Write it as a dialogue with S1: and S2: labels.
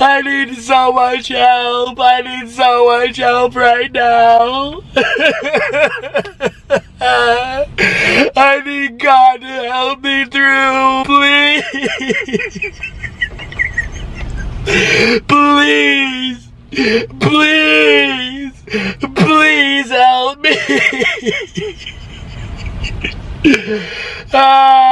S1: I need so much help. I need so much help right now. I need God to help me through, please. please. Please. Please help me. ah.